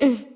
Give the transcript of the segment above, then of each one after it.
Mm-mm.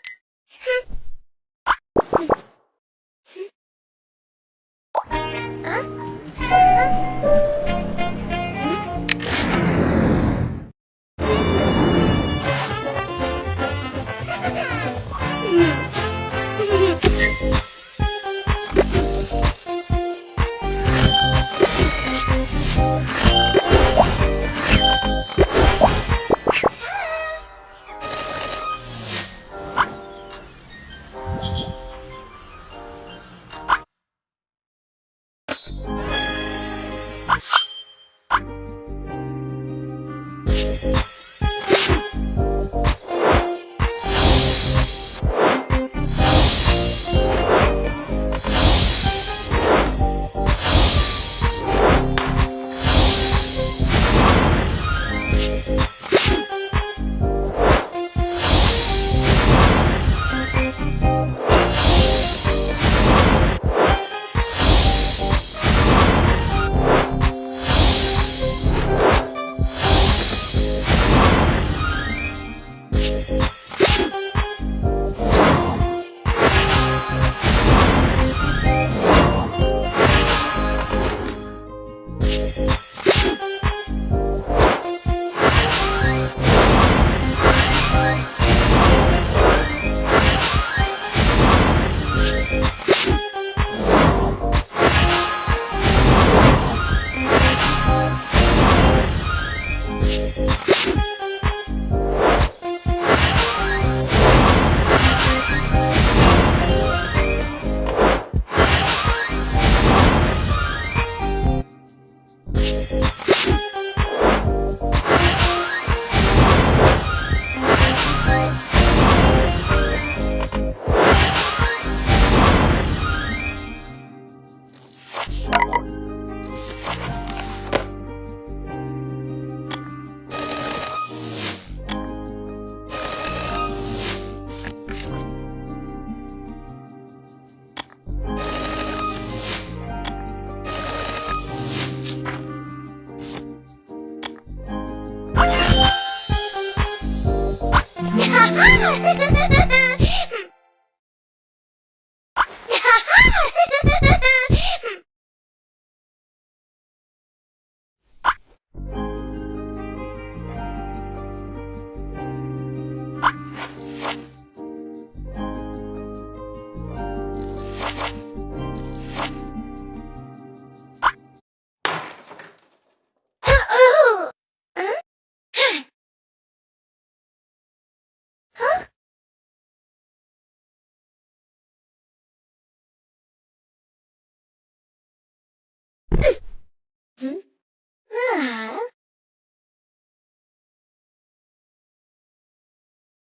Ha ha ha ha ha!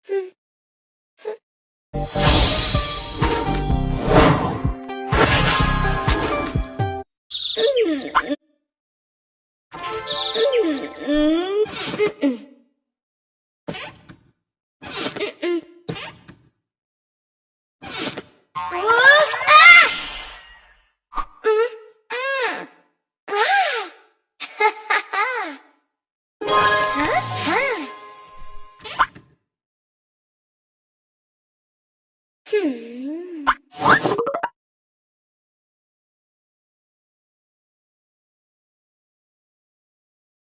嗯嗯嗯嗯嗯嗯嗯嗯。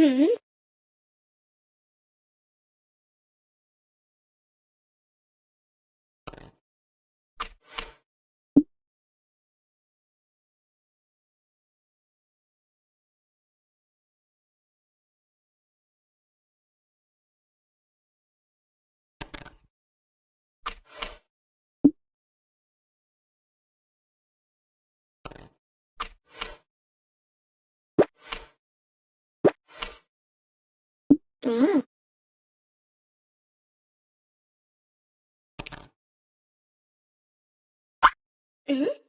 嗯。うん。え？